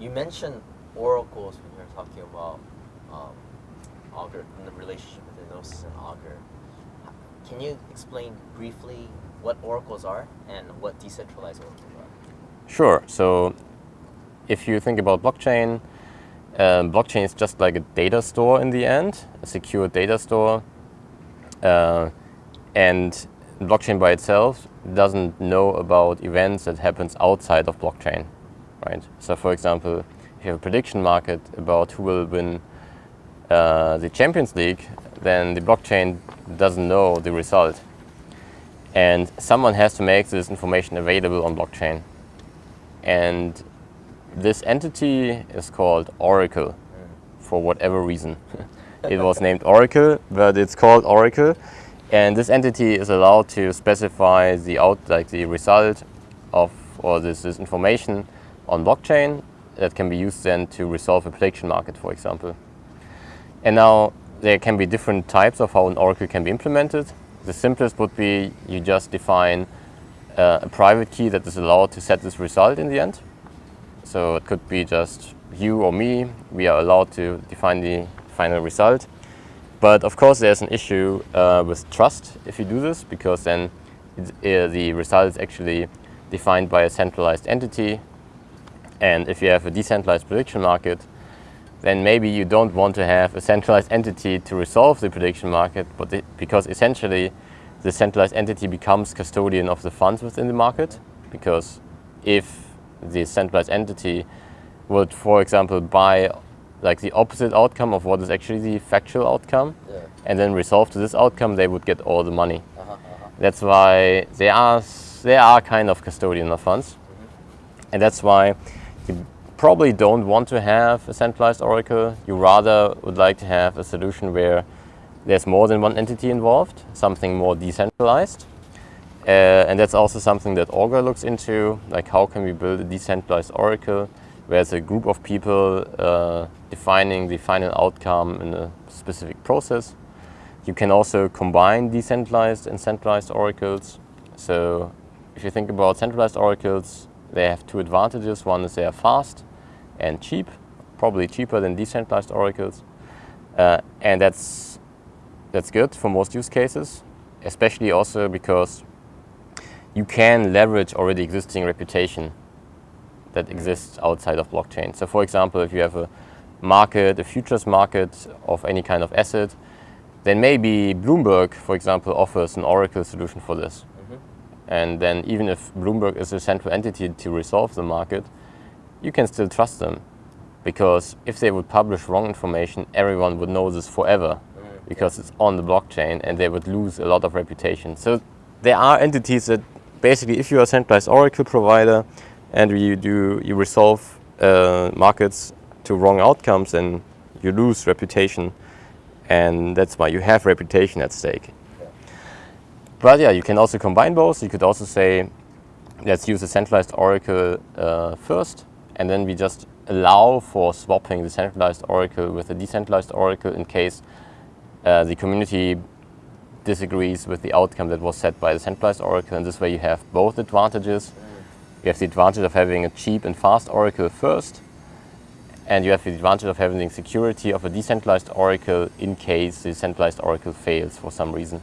you mentioned oracles when you're talking about um, Augur and the relationship between Gnosis and Augur. Can you explain briefly what oracles are and what decentralized oracles are? Sure. So if you think about blockchain, um, blockchain is just like a data store in the end, a secure data store. Uh, and blockchain by itself doesn't know about events that happens outside of blockchain, right? So for example, if you have a prediction market about who will win uh, the Champions League, then the blockchain doesn't know the result. And someone has to make this information available on blockchain. And this entity is called Oracle for whatever reason. it was named Oracle, but it's called Oracle. And this entity is allowed to specify the out, like the result of, or this, this information on blockchain that can be used then to resolve a prediction market, for example. And now there can be different types of how an oracle can be implemented. The simplest would be you just define uh, a private key that is allowed to set this result in the end. So it could be just you or me. We are allowed to define the final result. But of course there's an issue uh, with trust if you do this because then uh, the result is actually defined by a centralized entity. And if you have a decentralized prediction market, then maybe you don't want to have a centralized entity to resolve the prediction market, but it, because essentially the centralized entity becomes custodian of the funds within the market. Because if the centralized entity would, for example, buy like the opposite outcome of what is actually the factual outcome, yeah. and then resolve to this outcome, they would get all the money. Uh -huh, uh -huh. That's why they are they are kind of custodian of funds, mm -hmm. and that's why probably don't want to have a centralized oracle. You rather would like to have a solution where there's more than one entity involved, something more decentralized. Uh, and that's also something that Augur looks into, like how can we build a decentralized oracle where it's a group of people uh, defining the final outcome in a specific process. You can also combine decentralized and centralized oracles. So if you think about centralized oracles, they have two advantages. One is they are fast and cheap, probably cheaper than decentralized oracles. Uh, and that's, that's good for most use cases, especially also because you can leverage already existing reputation that exists outside of blockchain. So for example, if you have a market, a futures market of any kind of asset, then maybe Bloomberg, for example, offers an Oracle solution for this. And then even if Bloomberg is a central entity to resolve the market, you can still trust them. Because if they would publish wrong information, everyone would know this forever because it's on the blockchain and they would lose a lot of reputation. So there are entities that basically if you're a centralized Oracle provider and you do you resolve uh, markets to wrong outcomes then you lose reputation and that's why you have reputation at stake. But yeah, you can also combine both. You could also say, let's use a centralized oracle uh, first, and then we just allow for swapping the centralized oracle with a decentralized oracle in case uh, the community disagrees with the outcome that was set by the centralized oracle. And this way you have both advantages. You have the advantage of having a cheap and fast oracle first, and you have the advantage of having the security of a decentralized oracle in case the centralized oracle fails for some reason.